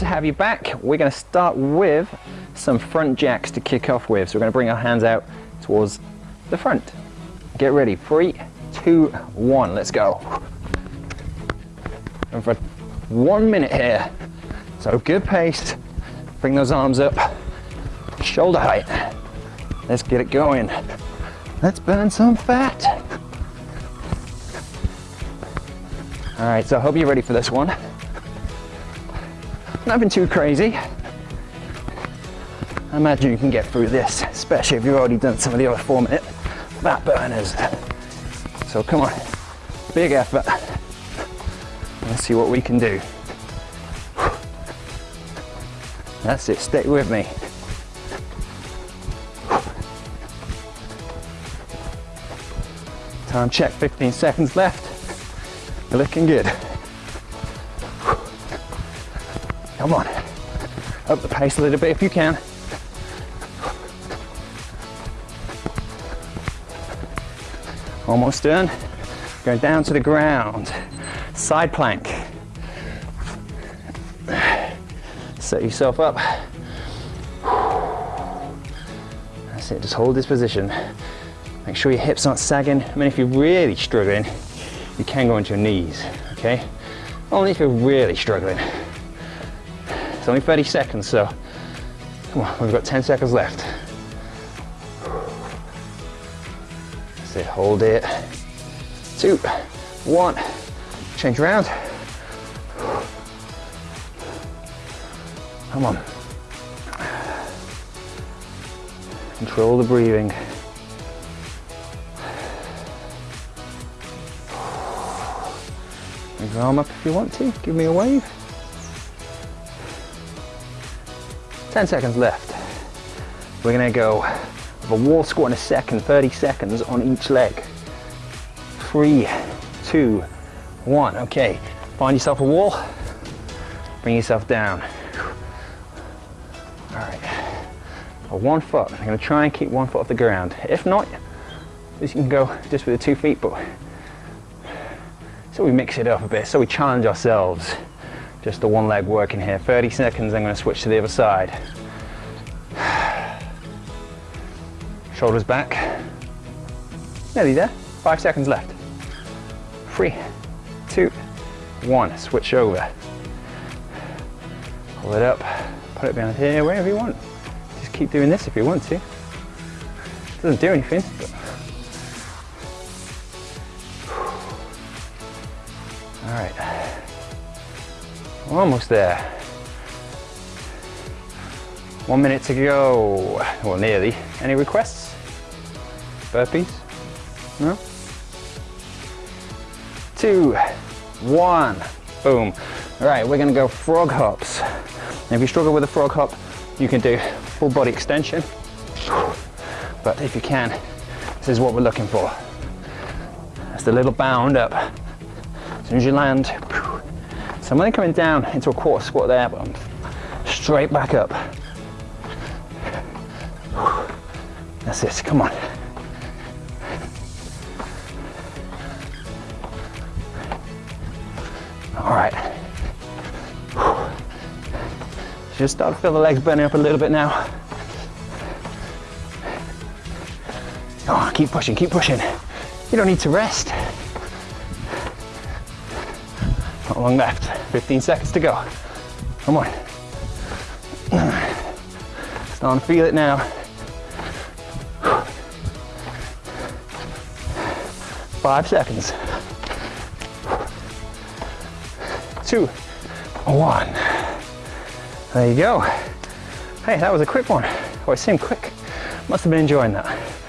to have you back. We're going to start with some front jacks to kick off with. So we're going to bring our hands out towards the front. Get ready. Three, two, one. Let's go. And for one minute here. So good pace. Bring those arms up. Shoulder height. Let's get it going. Let's burn some fat. All right, so I hope you're ready for this one. Nothing too crazy. I imagine you can get through this, especially if you've already done some of the other four minute fat burners. So come on, big effort. Let's see what we can do. That's it, stay with me. Time check, 15 seconds left. Looking good. Come on. Up the pace a little bit if you can. Almost done. Go down to the ground. Side plank. Set yourself up. That's it, just hold this position. Make sure your hips aren't sagging. I mean, if you're really struggling, you can go into your knees, okay? Only if you're really struggling. It's only 30 seconds, so come on, we've got 10 seconds left. That's it, hold it. Two, one, change around. Come on. Control the breathing. Move your arm up if you want to, give me a wave. 10 seconds left. We're gonna go a wall squat in a second, 30 seconds on each leg. Three, two, one. Okay, find yourself a wall, bring yourself down. All right, one foot. I'm gonna try and keep one foot off the ground. If not, you can go just with the two feet, but so we mix it up a bit, so we challenge ourselves. Just the one leg working here. 30 seconds, I'm gonna switch to the other side. Shoulders back. Nearly there, five seconds left. Three, two, one, switch over. Pull it up, put it behind here, wherever you want. Just keep doing this if you want to. Doesn't do anything, but All right, we're almost there. One minute to go, well nearly. Any requests? Burpees? No? Two, one, boom. All right, we're gonna go frog hops. If you struggle with a frog hop, you can do full body extension. But if you can, this is what we're looking for. That's the little bound up As soon as you land, so I'm only coming down into a quarter squat there, but I'm straight back up. That's it, come on. All right. Just start to feel the legs burning up a little bit now. Oh, keep pushing, keep pushing. You don't need to rest. Not long left, 15 seconds to go. Come on. Starting to feel it now. Five seconds. Two, one. There you go. Hey, that was a quick one. Oh, it seemed quick. Must have been enjoying that.